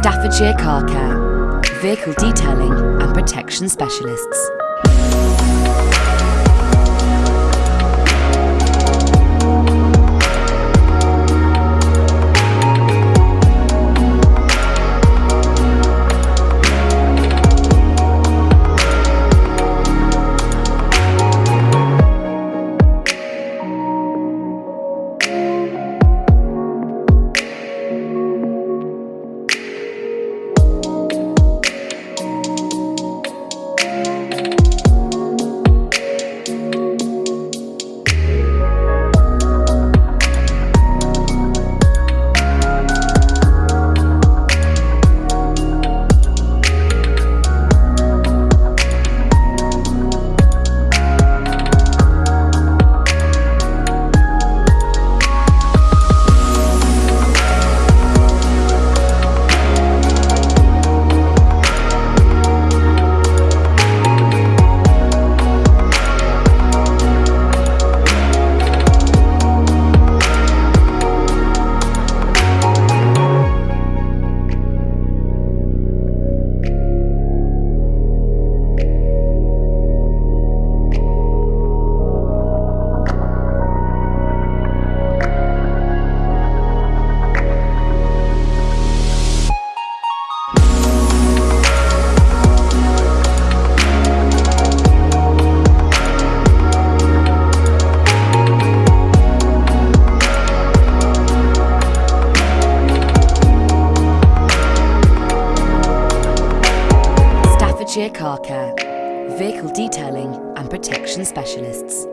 Staffordshire Car Care, vehicle detailing and protection specialists. Staffordshire Car Care, vehicle detailing and protection specialists.